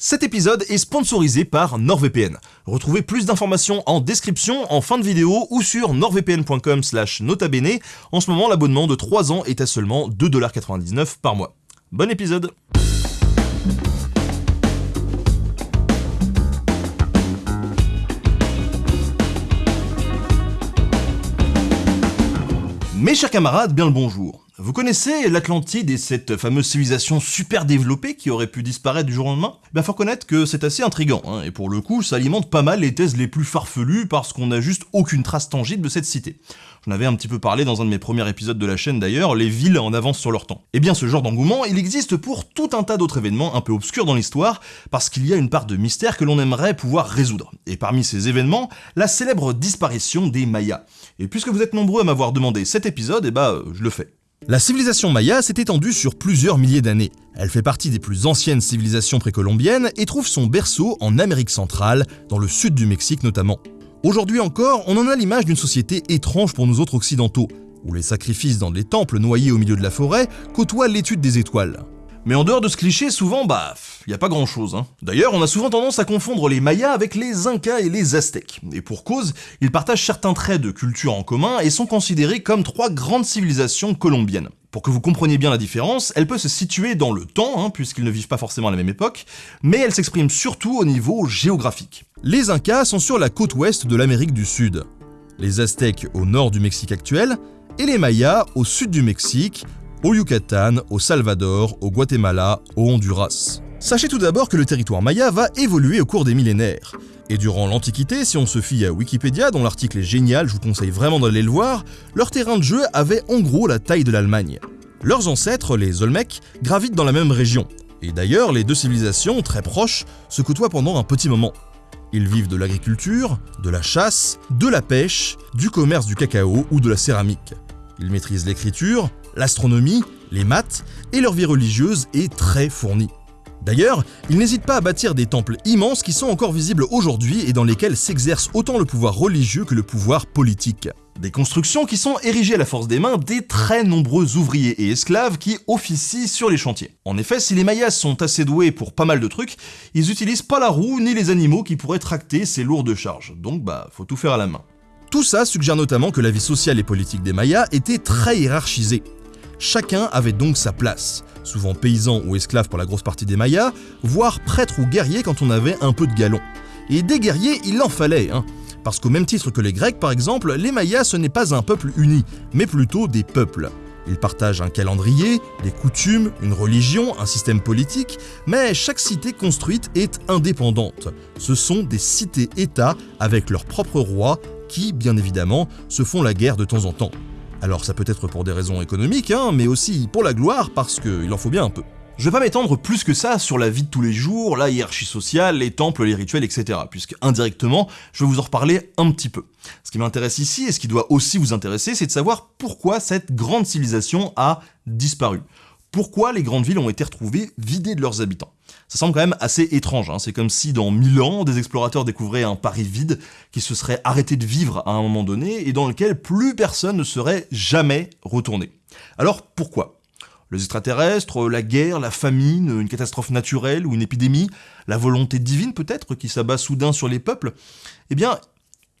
Cet épisode est sponsorisé par NordVPN. Retrouvez plus d'informations en description, en fin de vidéo ou sur nordvpn.com slash notabene. En ce moment, l'abonnement de 3 ans est à seulement 2,99$ par mois. Bon épisode Mes chers camarades, bien le bonjour. Vous connaissez l'Atlantide et cette fameuse civilisation super développée qui aurait pu disparaître du jour au lendemain? Eh bien faut reconnaître que c'est assez intrigant, hein, et pour le coup ça alimente pas mal les thèses les plus farfelues parce qu'on n'a juste aucune trace tangible de cette cité. J'en avais un petit peu parlé dans un de mes premiers épisodes de la chaîne d'ailleurs, les villes en avance sur leur temps. Eh bien ce genre d'engouement, il existe pour tout un tas d'autres événements un peu obscurs dans l'histoire, parce qu'il y a une part de mystère que l'on aimerait pouvoir résoudre. Et parmi ces événements, la célèbre disparition des Mayas. Et puisque vous êtes nombreux à m'avoir demandé cet épisode, eh bah je le fais. La civilisation maya s'est étendue sur plusieurs milliers d'années. Elle fait partie des plus anciennes civilisations précolombiennes et trouve son berceau en Amérique centrale, dans le sud du Mexique notamment. Aujourd'hui encore, on en a l'image d'une société étrange pour nous autres occidentaux, où les sacrifices dans des temples noyés au milieu de la forêt côtoient l'étude des étoiles. Mais en dehors de ce cliché, souvent, bah, y a pas grand chose. Hein. D'ailleurs, on a souvent tendance à confondre les Mayas avec les Incas et les Aztèques. Et pour cause, ils partagent certains traits de culture en commun et sont considérés comme trois grandes civilisations colombiennes. Pour que vous compreniez bien la différence, elle peut se situer dans le temps, hein, puisqu'ils ne vivent pas forcément à la même époque, mais elle s'exprime surtout au niveau géographique. Les Incas sont sur la côte ouest de l'Amérique du Sud, les Aztèques au nord du Mexique actuel, et les Mayas au sud du Mexique, au Yucatan, au Salvador, au Guatemala, au Honduras. Sachez tout d'abord que le territoire maya va évoluer au cours des millénaires. Et durant l'Antiquité, si on se fie à Wikipédia, dont l'article est génial, je vous conseille vraiment d'aller le voir, leur terrain de jeu avait en gros la taille de l'Allemagne. Leurs ancêtres, les Olmecs, gravitent dans la même région. Et d'ailleurs, les deux civilisations, très proches, se côtoient pendant un petit moment. Ils vivent de l'agriculture, de la chasse, de la pêche, du commerce du cacao ou de la céramique. Ils maîtrisent l'écriture, l'astronomie, les maths, et leur vie religieuse est très fournie. D'ailleurs, ils n'hésitent pas à bâtir des temples immenses qui sont encore visibles aujourd'hui et dans lesquels s'exerce autant le pouvoir religieux que le pouvoir politique. Des constructions qui sont érigées à la force des mains des très nombreux ouvriers et esclaves qui officient sur les chantiers. En effet, si les Mayas sont assez doués pour pas mal de trucs, ils utilisent pas la roue ni les animaux qui pourraient tracter ces lourdes charges, donc bah faut tout faire à la main. Tout ça suggère notamment que la vie sociale et politique des Mayas était très hiérarchisée. Chacun avait donc sa place, souvent paysan ou esclave pour la grosse partie des Mayas, voire prêtre ou guerrier quand on avait un peu de galon. Et des guerriers, il en fallait, hein. Parce qu'au même titre que les Grecs par exemple, les Mayas ce n'est pas un peuple uni, mais plutôt des peuples. Ils partagent un calendrier, des coutumes, une religion, un système politique, mais chaque cité construite est indépendante. Ce sont des cités-États avec leur propre roi qui, bien évidemment, se font la guerre de temps en temps. Alors ça peut être pour des raisons économiques, hein, mais aussi pour la gloire, parce qu'il en faut bien un peu. Je vais pas m'étendre plus que ça sur la vie de tous les jours, la hiérarchie sociale, les temples, les rituels, etc. Puisque indirectement, je vais vous en reparler un petit peu. Ce qui m'intéresse ici, et ce qui doit aussi vous intéresser, c'est de savoir pourquoi cette grande civilisation a disparu. Pourquoi les grandes villes ont été retrouvées vidées de leurs habitants ça semble quand même assez étrange, hein. c'est comme si dans 1000 ans, des explorateurs découvraient un Paris vide qui se serait arrêté de vivre à un moment donné et dans lequel plus personne ne serait jamais retourné. Alors pourquoi? Les extraterrestres, la guerre, la famine, une catastrophe naturelle ou une épidémie, la volonté divine peut-être qui s'abat soudain sur les peuples? Eh bien,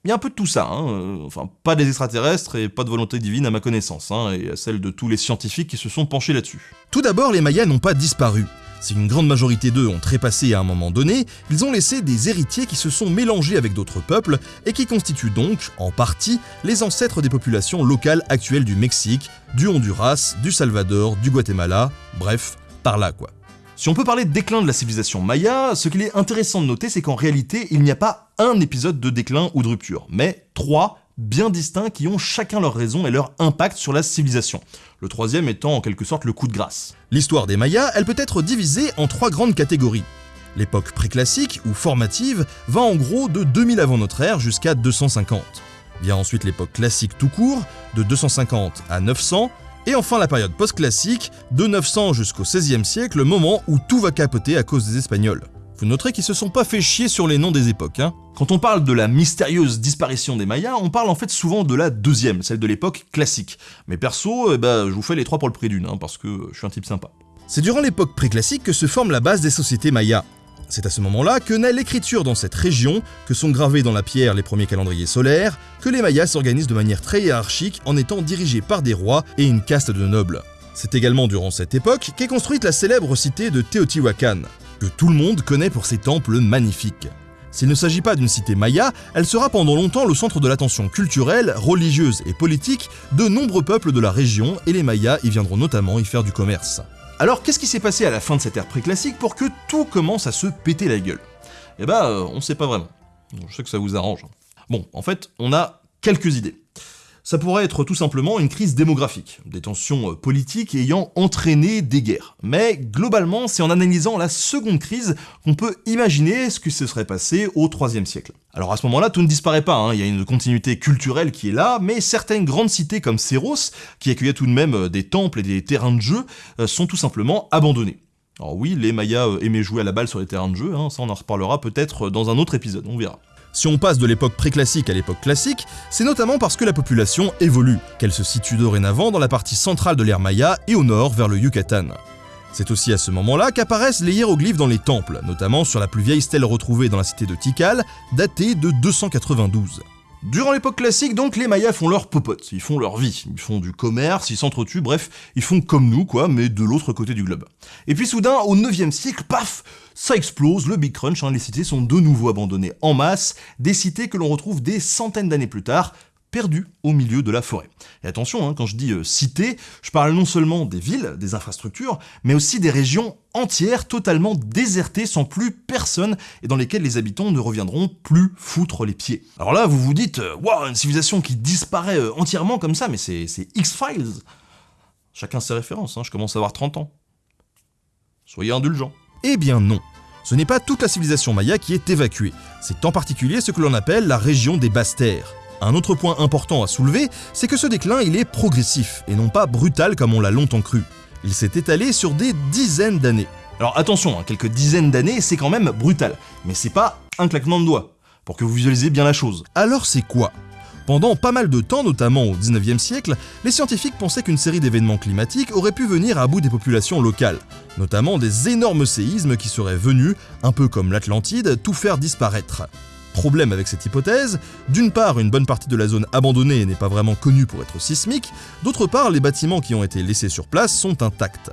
il y a un peu de tout ça, hein. enfin pas des extraterrestres et pas de volonté divine à ma connaissance, hein, et à celle de tous les scientifiques qui se sont penchés là-dessus. Tout d'abord, les Mayas n'ont pas disparu. Si une grande majorité d'eux ont trépassé à un moment donné, ils ont laissé des héritiers qui se sont mélangés avec d'autres peuples et qui constituent donc, en partie, les ancêtres des populations locales actuelles du Mexique, du Honduras, du Salvador, du Guatemala, bref, par là quoi. Si on peut parler de déclin de la civilisation maya, ce qu'il est intéressant de noter, c'est qu'en réalité, il n'y a pas un épisode de déclin ou de rupture, mais trois bien distincts qui ont chacun leur raison et leur impact sur la civilisation. Le troisième étant en quelque sorte le coup de grâce. L'histoire des Mayas, elle peut être divisée en trois grandes catégories. L'époque préclassique ou formative va en gros de 2000 avant notre ère jusqu'à 250. Vient ensuite l'époque classique tout court, de 250 à 900, et enfin la période post-classique, de 900 jusqu'au XVIe siècle, moment où tout va capoter à cause des Espagnols. Vous noterez qu'ils se sont pas fait chier sur les noms des époques. Hein. Quand on parle de la mystérieuse disparition des Mayas, on parle en fait souvent de la deuxième, celle de l'époque classique. Mais perso, eh ben, je vous fais les trois pour le prix d'une, hein, parce que je suis un type sympa. C'est durant l'époque préclassique que se forme la base des sociétés mayas. C'est à ce moment-là que naît l'écriture dans cette région, que sont gravés dans la pierre les premiers calendriers solaires, que les Mayas s'organisent de manière très hiérarchique en étant dirigés par des rois et une caste de nobles. C'est également durant cette époque qu'est construite la célèbre cité de Teotihuacan, que tout le monde connaît pour ses temples magnifiques. S'il ne s'agit pas d'une cité maya, elle sera pendant longtemps le centre de l'attention culturelle, religieuse et politique de nombreux peuples de la région et les Mayas y viendront notamment y faire du commerce. Alors qu'est-ce qui s'est passé à la fin de cette ère préclassique pour que tout commence à se péter la gueule? Eh bah, euh, on sait pas vraiment. Je sais que ça vous arrange. Bon, en fait, on a quelques idées. Ça pourrait être tout simplement une crise démographique, des tensions euh, politiques ayant entraîné des guerres. Mais globalement, c'est en analysant la seconde crise qu'on peut imaginer ce qui se serait passé au 3 siècle. Alors à ce moment-là, tout ne disparaît pas, hein. il y a une continuité culturelle qui est là, mais certaines grandes cités comme Séros, qui accueillaient tout de même euh, des temples et des terrains de jeu, euh, sont tout simplement abandonnées. Alors oui, les Mayas aimaient jouer à la balle sur les terrains de jeu, hein. ça on en reparlera peut-être dans un autre épisode, on verra. Si on passe de l'époque préclassique à l'époque classique, c'est notamment parce que la population évolue, qu'elle se situe dorénavant dans la partie centrale de l'ère Maya et au nord vers le Yucatan. C'est aussi à ce moment-là qu'apparaissent les hiéroglyphes dans les temples, notamment sur la plus vieille stèle retrouvée dans la cité de Tikal, datée de 292. Durant l'époque classique, donc, les Mayas font leur popote, ils font leur vie, ils font du commerce, ils s'entretuent, bref, ils font comme nous, quoi, mais de l'autre côté du globe. Et puis soudain, au 9 siècle, paf ça explose, le Big Crunch, hein, les cités sont de nouveau abandonnées en masse, des cités que l'on retrouve des centaines d'années plus tard, perdues au milieu de la forêt. Et attention, hein, quand je dis euh, cités, je parle non seulement des villes, des infrastructures, mais aussi des régions entières totalement désertées sans plus personne et dans lesquelles les habitants ne reviendront plus foutre les pieds. Alors là, vous vous dites, euh, waouh, une civilisation qui disparaît euh, entièrement comme ça, mais c'est X-Files. Chacun ses références, hein, je commence à avoir 30 ans. Soyez indulgents. Eh bien non. Ce n'est pas toute la civilisation maya qui est évacuée, c'est en particulier ce que l'on appelle la région des basses terres. Un autre point important à soulever, c'est que ce déclin il est progressif et non pas brutal comme on l'a longtemps cru. Il s'est étalé sur des dizaines d'années. Alors attention, hein, quelques dizaines d'années c'est quand même brutal, mais c'est pas un claquement de doigts, pour que vous visualisez bien la chose. Alors c'est quoi? Pendant pas mal de temps, notamment au 19e siècle, les scientifiques pensaient qu'une série d'événements climatiques aurait pu venir à bout des populations locales, notamment des énormes séismes qui seraient venus, un peu comme l'Atlantide, tout faire disparaître. Problème avec cette hypothèse, d'une part une bonne partie de la zone abandonnée n'est pas vraiment connue pour être sismique, d'autre part les bâtiments qui ont été laissés sur place sont intacts.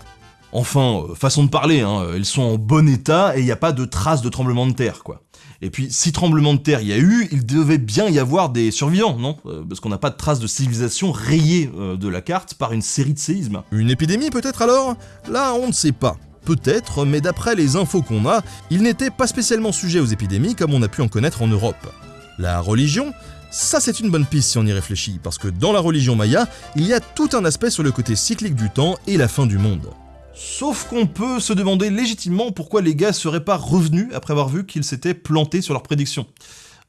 Enfin, euh, façon de parler, hein, ils sont en bon état et il n'y a pas de traces de tremblement de terre, quoi. Et puis, si tremblement de terre il y a eu, il devait bien y avoir des survivants, non? Euh, Parce qu'on n'a pas de traces de civilisation rayées euh, de la carte par une série de séismes. Une épidémie peut-être alors? Là, on ne sait pas. Peut-être, mais d'après les infos qu'on a, il n'était pas spécialement sujet aux épidémies comme on a pu en connaître en Europe. La religion ça c'est une bonne piste si on y réfléchit, parce que dans la religion maya, il y a tout un aspect sur le côté cyclique du temps et la fin du monde. Sauf qu'on peut se demander légitimement pourquoi les gars seraient pas revenus après avoir vu qu'ils s'étaient plantés sur leurs prédictions.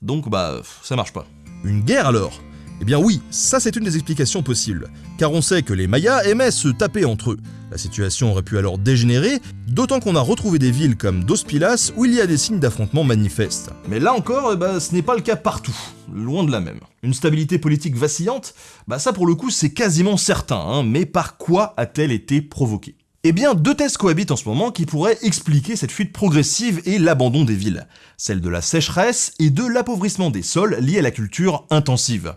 Donc bah, ça marche pas. Une guerre alors? Eh bien oui, ça c'est une des explications possibles, car on sait que les Mayas aimaient se taper entre eux. La situation aurait pu alors dégénérer, d'autant qu'on a retrouvé des villes comme Dos Pilas où il y a des signes d'affrontement manifestes. Mais là encore, eh ben, ce n'est pas le cas partout, loin de la même. Une stabilité politique vacillante, bah ça pour le coup c'est quasiment certain, hein, mais par quoi a-t-elle été provoquée? Eh bien, deux thèses cohabitent en ce moment qui pourraient expliquer cette fuite progressive et l'abandon des villes. Celle de la sécheresse et de l'appauvrissement des sols liés à la culture intensive.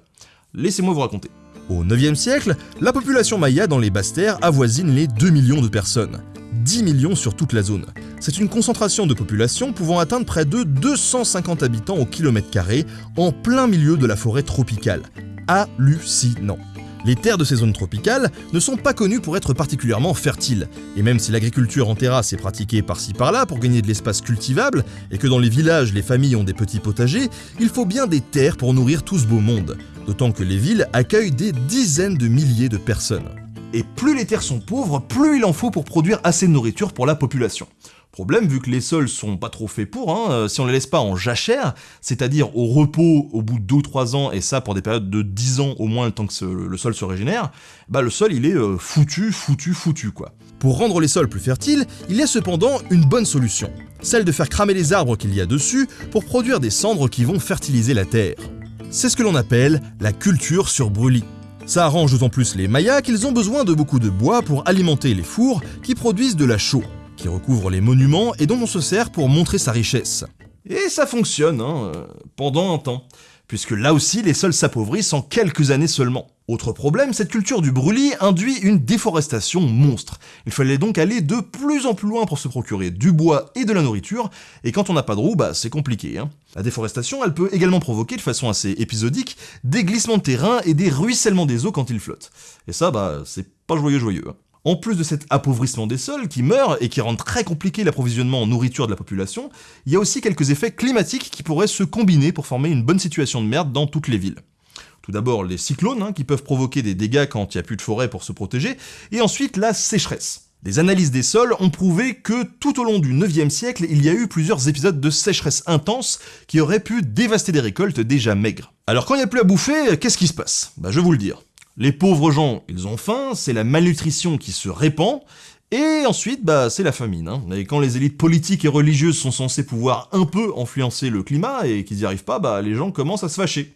Laissez-moi vous raconter. Au 9e siècle, la population maya dans les basses terres avoisine les 2 millions de personnes. 10 millions sur toute la zone. C'est une concentration de population pouvant atteindre près de 250 habitants au kilomètre carré en plein milieu de la forêt tropicale. Hallucinant. Les terres de ces zones tropicales ne sont pas connues pour être particulièrement fertiles, et même si l'agriculture en terrasse est pratiquée par-ci par-là pour gagner de l'espace cultivable, et que dans les villages les familles ont des petits potagers, il faut bien des terres pour nourrir tout ce beau monde, d'autant que les villes accueillent des dizaines de milliers de personnes. Et plus les terres sont pauvres, plus il en faut pour produire assez de nourriture pour la population. Problème, vu que les sols sont pas trop faits pour, hein, euh, si on les laisse pas en jachère, c'est-à-dire au repos au bout de 2 ou 3 ans, et ça pour des périodes de 10 ans au moins le temps que le sol se régénère, bah le sol il est euh, foutu, foutu, foutu quoi. Pour rendre les sols plus fertiles, il y a cependant une bonne solution, celle de faire cramer les arbres qu'il y a dessus pour produire des cendres qui vont fertiliser la terre. C'est ce que l'on appelle la culture sur brûlis. Ça arrange d'autant plus les Mayas qu'ils ont besoin de beaucoup de bois pour alimenter les fours qui produisent de la chaux qui recouvre les monuments et dont on se sert pour montrer sa richesse. Et ça fonctionne, hein, euh, pendant un temps, puisque là aussi les sols s'appauvrissent en quelques années seulement. Autre problème, cette culture du brûlis induit une déforestation monstre. Il fallait donc aller de plus en plus loin pour se procurer du bois et de la nourriture, et quand on n'a pas de roue, bah c'est compliqué. Hein. La déforestation, elle peut également provoquer de façon assez épisodique des glissements de terrain et des ruissellements des eaux quand ils flottent. Et ça, bah c'est pas joyeux joyeux. Hein. En plus de cet appauvrissement des sols qui meurt et qui rend très compliqué l'approvisionnement en nourriture de la population, il y a aussi quelques effets climatiques qui pourraient se combiner pour former une bonne situation de merde dans toutes les villes. Tout d'abord les cyclones, hein, qui peuvent provoquer des dégâts quand il n'y a plus de forêt pour se protéger, et ensuite la sécheresse. Des analyses des sols ont prouvé que tout au long du 9e siècle, il y a eu plusieurs épisodes de sécheresse intense qui auraient pu dévaster des récoltes déjà maigres. Alors quand il n'y a plus à bouffer, qu'est-ce qui se passe? Bah je vais vous le dire. Les pauvres gens, ils ont faim, c'est la malnutrition qui se répand, et ensuite, bah, c'est la famine. Hein. Et quand les élites politiques et religieuses sont censées pouvoir un peu influencer le climat et qu'ils n'y arrivent pas, bah, les gens commencent à se fâcher.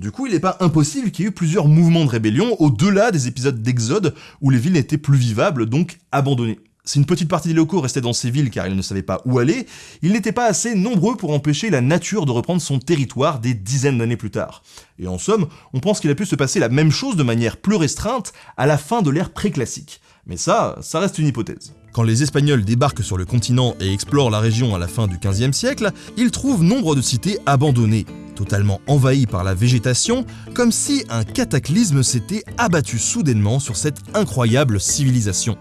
Du coup, il n'est pas impossible qu'il y ait eu plusieurs mouvements de rébellion au-delà des épisodes d'Exode où les villes n'étaient plus vivables, donc abandonnées. Si une petite partie des locaux restait dans ces villes car ils ne savaient pas où aller, ils n'étaient pas assez nombreux pour empêcher la nature de reprendre son territoire des dizaines d'années plus tard. Et en somme, on pense qu'il a pu se passer la même chose de manière plus restreinte à la fin de l'ère préclassique. Mais ça, ça reste une hypothèse. Quand les Espagnols débarquent sur le continent et explorent la région à la fin du XVe siècle, ils trouvent nombre de cités abandonnées, totalement envahies par la végétation, comme si un cataclysme s'était abattu soudainement sur cette incroyable civilisation.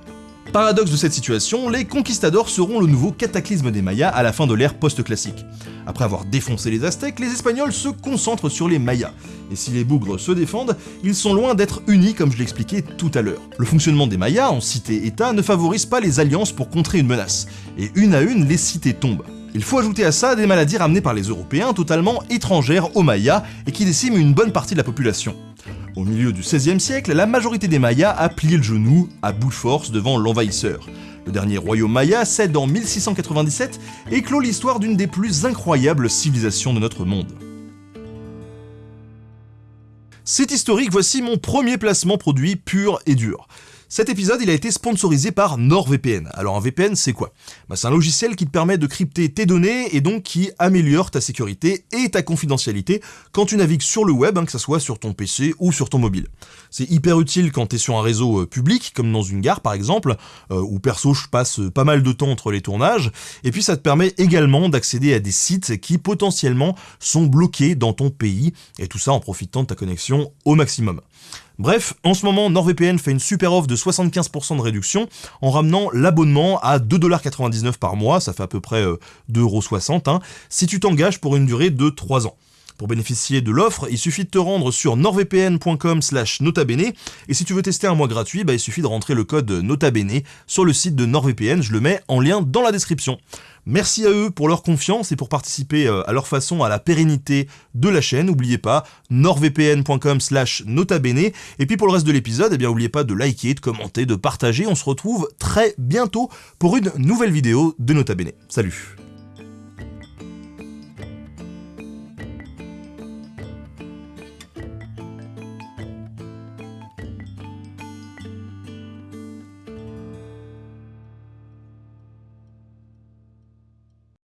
Paradoxe de cette situation, les conquistadors seront le nouveau cataclysme des Mayas à la fin de l'ère post-classique. Après avoir défoncé les Aztèques, les Espagnols se concentrent sur les Mayas. Et si les bougres se défendent, ils sont loin d'être unis comme je l'expliquais tout à l'heure. Le fonctionnement des Mayas en cité-État ne favorise pas les alliances pour contrer une menace, et une à une les cités tombent. Il faut ajouter à ça des maladies ramenées par les Européens totalement étrangères aux Mayas et qui déciment une bonne partie de la population. Au milieu du XVIe siècle, la majorité des Mayas a plié le genou, à bout de force, devant l'envahisseur. Le dernier royaume maya cède en 1697 et clôt l'histoire d'une des plus incroyables civilisations de notre monde. C'est historique, voici mon premier placement produit pur et dur. Cet épisode, il a été sponsorisé par NordVPN. Alors un VPN, c'est quoi? Bah, C'est un logiciel qui te permet de crypter tes données et donc qui améliore ta sécurité et ta confidentialité quand tu navigues sur le web, hein, que ce soit sur ton PC ou sur ton mobile. C'est hyper utile quand tu es sur un réseau euh, public, comme dans une gare par exemple, euh, où perso je passe pas mal de temps entre les tournages, et puis ça te permet également d'accéder à des sites qui potentiellement sont bloqués dans ton pays, et tout ça en profitant de ta connexion au maximum. Bref, en ce moment, NordVPN fait une super offre de 75% de réduction en ramenant l'abonnement à 2,99$ par mois, ça fait à peu près 2,60€, euh, hein, si tu t'engages pour une durée de 3 ans. Pour bénéficier de l'offre, il suffit de te rendre sur nordvpn.com slash notabene, et si tu veux tester un mois gratuit, bah, il suffit de rentrer le code notabene sur le site de NordVPN, je le mets en lien dans la description. Merci à eux pour leur confiance et pour participer euh, à leur façon à la pérennité de la chaîne. N'oubliez pas, nordvpn.com slash notabene. Et puis pour le reste de l'épisode, eh n'oubliez pas de liker, de commenter, de partager. On se retrouve très bientôt pour une nouvelle vidéo de Nota Bene. Salut